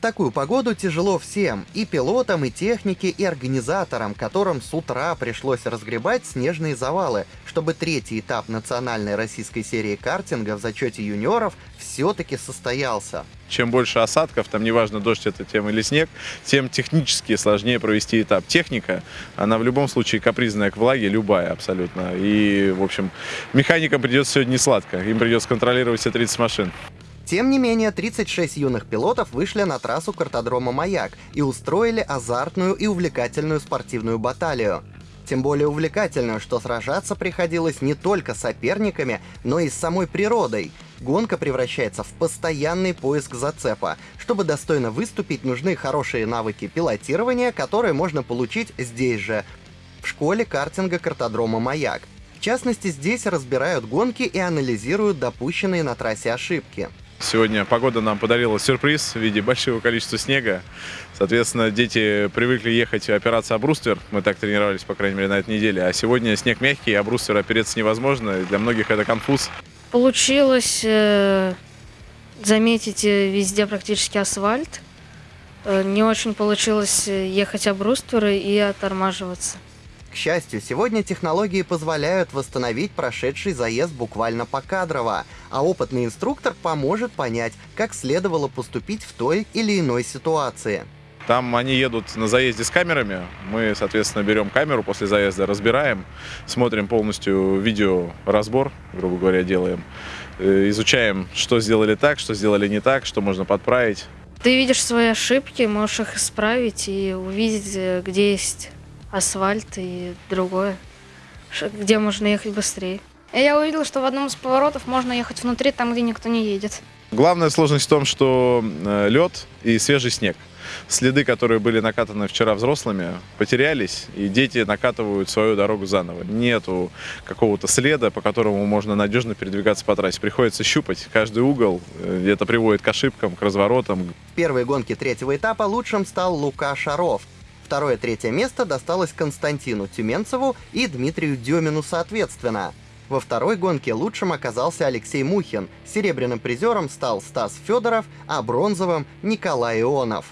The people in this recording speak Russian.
такую погоду тяжело всем, и пилотам, и технике, и организаторам, которым с утра пришлось разгребать снежные завалы, чтобы третий этап национальной российской серии картинга в зачете юниоров все-таки состоялся. Чем больше осадков, там неважно, дождь это тем или снег, тем технически сложнее провести этап. Техника, она в любом случае капризная к влаге, любая абсолютно. И, в общем, механикам придется сегодня не сладко, им придется контролировать все 30 машин. Тем не менее, 36 юных пилотов вышли на трассу картодрома «Маяк» и устроили азартную и увлекательную спортивную баталию. Тем более увлекательную, что сражаться приходилось не только соперниками, но и с самой природой. Гонка превращается в постоянный поиск зацепа. Чтобы достойно выступить, нужны хорошие навыки пилотирования, которые можно получить здесь же, в школе картинга картодрома «Маяк». В частности, здесь разбирают гонки и анализируют допущенные на трассе ошибки. Сегодня погода нам подарила сюрприз в виде большого количества снега. Соответственно, дети привыкли ехать операцию «Обруствер». Мы так тренировались, по крайней мере, на этой неделе. А сегодня снег мягкий, а бруствер опереться невозможно. Для многих это конфуз. Получилось э, заметить э, везде практически асфальт. Э, не очень получилось ехать обрустверы и оттормаживаться. К счастью, сегодня технологии позволяют восстановить прошедший заезд буквально покадрово, а опытный инструктор поможет понять, как следовало поступить в той или иной ситуации. Там они едут на заезде с камерами. Мы, соответственно, берем камеру после заезда, разбираем, смотрим полностью видеоразбор, грубо говоря, делаем. Э, изучаем, что сделали так, что сделали не так, что можно подправить. Ты видишь свои ошибки, можешь их исправить и увидеть, э, где есть асфальт и другое, где можно ехать быстрее. И я увидела, что в одном из поворотов можно ехать внутри, там, где никто не едет. Главная сложность в том, что э, лед и свежий снег. Следы, которые были накатаны вчера взрослыми, потерялись, и дети накатывают свою дорогу заново. Нету какого-то следа, по которому можно надежно передвигаться по трассе. Приходится щупать каждый угол, это приводит к ошибкам, к разворотам. В первой гонке третьего этапа лучшим стал Лука Шаров. Второе-третье место досталось Константину Тюменцеву и Дмитрию Демину соответственно. Во второй гонке лучшим оказался Алексей Мухин, серебряным призером стал Стас Федоров, а бронзовым — Николай Ионов.